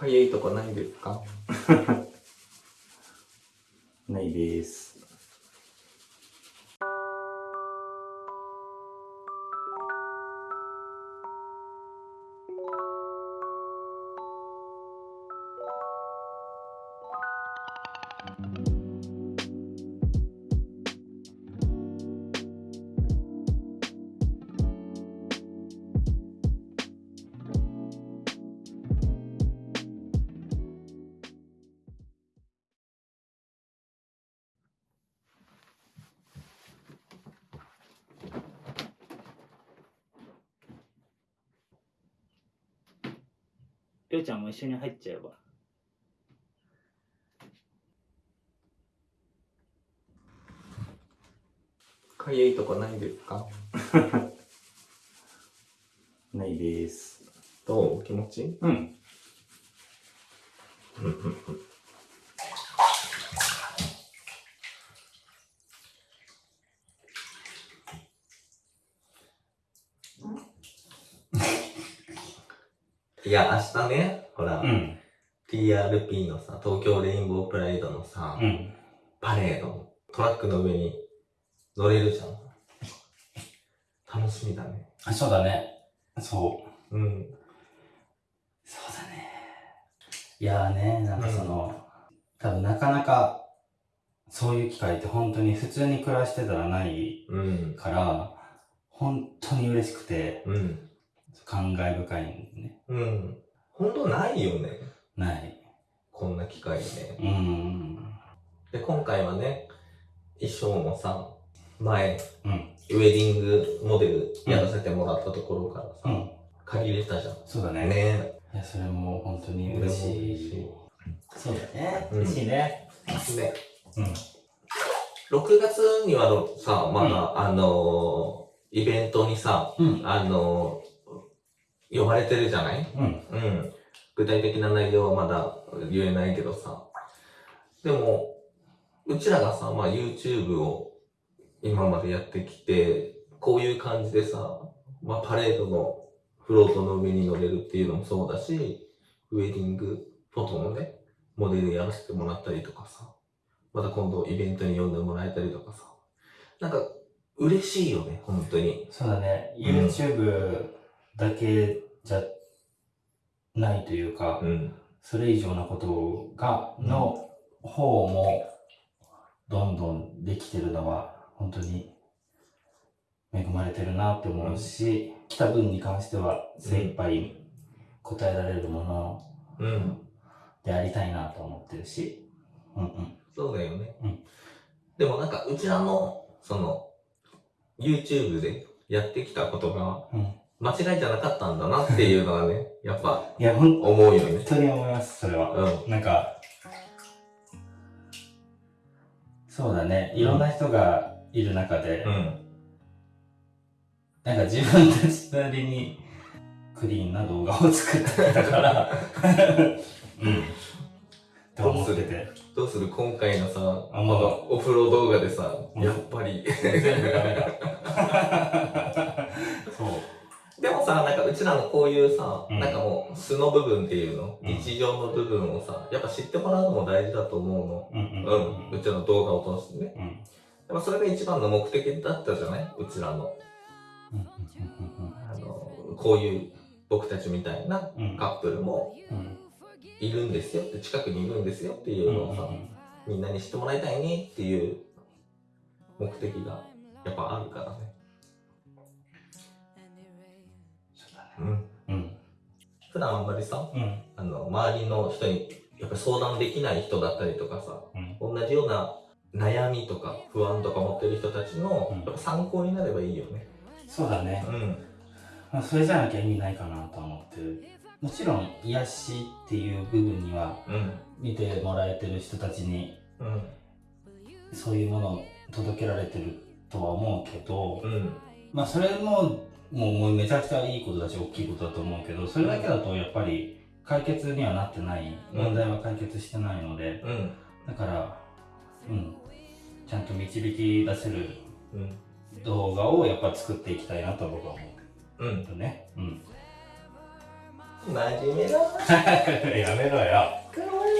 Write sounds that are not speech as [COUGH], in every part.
かゆいとこないですか？[LAUGHS] ないです。りょうちゃんも一緒に入っちゃえば。かゆいとこないですか？[LAUGHS] ないです。どう？気持ち？いいうん。いや、明日ね、ほら、うん。TRP のさ、東京レインボープライドのさ、うん。パレードのトラックの上に乗れるじゃん。楽しみだね。あ、そうだね。そう。うん。そうだね。いやーね、なんかその、多分なかなか、そういう機会って本当に普通に暮らしてたらないうん。から、本当に嬉しくて、うん。感慨深いんね。うん。ほんとないよね。ない。こんな機会ね。うーん。で、今回はね、衣装もさ、前、うん。ウェディングモデルやらせてもらったところからさ、うん。借りれたじゃん。そうだね。ねいや、それも本当に嬉しい。そうだね。うん嬉しいね。で、うん。6月にはのさ、まだ、あのーイベントにさ、うん。あのー呼ばれてるじゃない？うん。うん。具体的な内容はまだ言えないけどさ。でも、うちらがさ、まあ YouTube を今までやってきて、こういう感じでさ、まあパレードのフロートの上に乗れるっていうのもそうだし、ウェディングフォトのね、モデルやらせてもらったりとかさ、また今度イベントに呼んでもらえたりとかさ、なんか嬉しいよね、本当に。そうだね。ん YouTube だけじゃないというか、うん。それ以上のことが、の方も、どんどんできてるのは、本当に恵まれてるなって思うし、来た分に関しては精一杯答えられるものうん。でありたいなと思ってるし、うんうん。そうだよね。うんでもなんか、うちらの、その、YouTube でやってきたことが、うん間違いじゃなかったんだなっていうのはね、[LAUGHS] やっぱ、いや、本思うよね。当に思います、それは。うん。なんか、そうだね。いろんな人がいる中で、うん。なんか自分たちなりにクリーンな動画を作ってきたから、[LAUGHS] うん。と思ってて。どうする今回のさ、あまだこのお風呂動画でさ、うんやっぱり。全部ダメだ。[LAUGHS] でもさ、なんかうちらのこういうさ、うんなんかもう素の部分っていうの、うん日常の部分をさ、やっぱ知ってもらうのも大事だと思うの。うんうんうん。うちらの動画を通してね。うん。やっぱそれが一番の目的だったじゃない？うちらの。うんあの、こういう僕たちみたいなうんうんカップルもうんいるんですよって、近くにいるんですよっていうのをさ、みんなに知ってもらいたいねっていう目的がやっぱあるからね。うん。うん。普段あんまりさ、うん。あの、周りの人にやっぱ相談できない人だったりとかさ、うん。同じような悩みとか不安とか持ってる人たちのうんやっぱ参考になればいいよね。そうだね。うん。まあ、それじゃなきゃ意味ないかなと思ってる。もちろん、癒しっていう部分には、うん。見てもらえてる人たちに、うん。そういうものを届けられてるとは思うけど、うん。まあそれももうもうめちゃくちゃいいことだし大きいことだと思うけどそれだけだとやっぱり解決にはなってないうん問題は解決してないので、うん。だからうんちゃんと導き出せるうん。動画をやっぱ作っていきたいなと僕は思うん。うよねうん真面目だ。[LAUGHS] やめろよ。かわい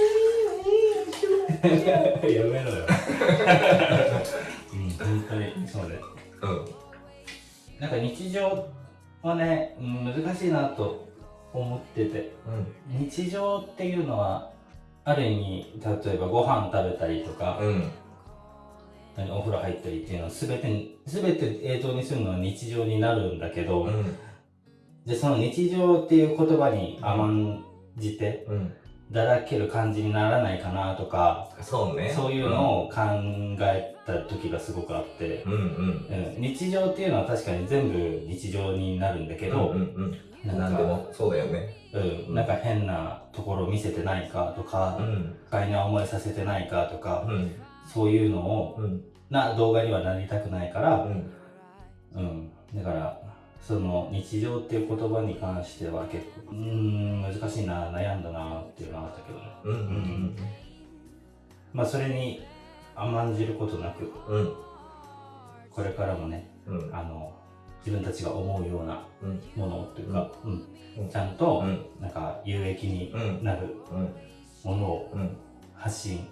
いね。[LAUGHS] やめろよ。[LAUGHS] うん、本当にそうで。うん。なんか日常はね、うん難しいなと思ってて、日常っていうのは、ある意味、例えばご飯食べたりとか、うん。お風呂入ったりっていうのは全て、全て映像にするのは日常になるんだけど、うん。で、その日常っていう言葉に甘んじて、うん。だらける感じにならないかなとか、そうね。そういうのを考えた時がすごくあって、うんうん。うん日常っていうのは確かに全部日常になるんだけど、うんうんうん。なんでもそうだよね。うん、なんか変なところを見せてないかとか、ん。不快な思いさせてないかとか、うん。そういうのを、うん。な動画にはなりたくないから、うん。うん、だから、その日常っていう言葉に関しては結構、うーん、難しいな、悩んだなっていうのはあったけどね。うんうんまあそれに甘んじることなく、うん。うん。これからもね、うん。あの、自分たちが思うようなうん。ものというか、うんうんちゃんと、うんなんか有益にうん。なるうん。ものをうん。発信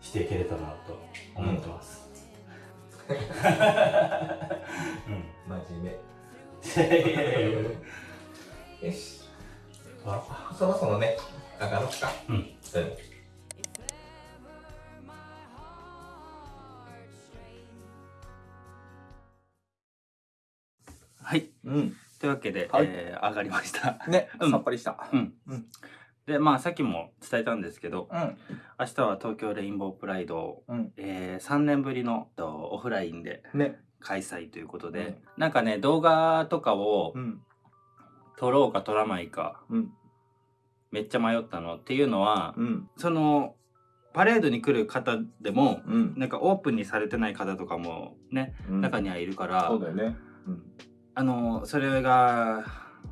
していけれたなと思ってます。うん。[LAUGHS] [LAUGHS] 真面目。[LAUGHS] よし。あそろそろね、上がろうか。うんうん。はい。うん。というわけで、はいえー上がりました。ね、うんさっぱりした。うん。うんで、まあさっきも伝えたんですけど、うん。明日は東京レインボープライドを、うん。えー3年ぶりのとオフラインでね。開催ということで、うんなんかね、動画とかをうん。撮ろうか撮らないか、うん。めっちゃ迷ったのっていうのは、うん。その、パレードに来る方でも、うん。なんかオープンにされてない方とかもね、中にはいるから、そうだよね。うん。あのそれが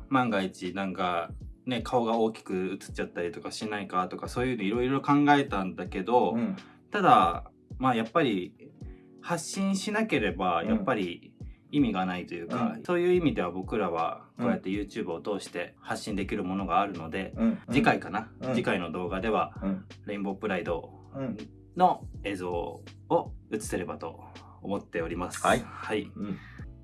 万が一なんかね顔が大きく映っちゃったりとかしないかとかそういうのいろいろ考えたんだけど、うん。ただまあやっぱり発信しなければうんやっぱり意味がないというか、うんそういう意味では僕らはこうやって YouTube を通して発信できるものがあるので、うん。次回かな、うん次回の動画ではうん。レインボープライドうん。の映像を映せればと思っております。はいはい、うん。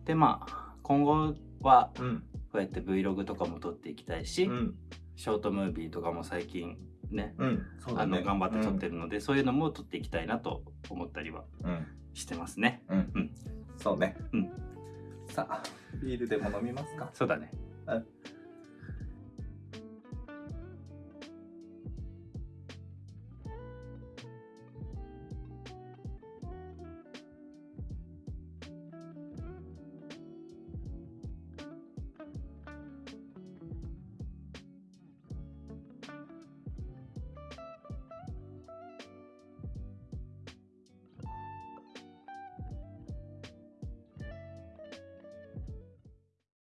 でまあ今後はうん。こうやって Vlog とかも撮っていきたいし、うん。ショートムービーとかも最近ねあ。の頑張って撮ってるので、そういうのも撮っていきたいなと思ったりはうん。してますねうん。うん。そうね。うん。さあ、ビールでも飲みますか？そうだねはい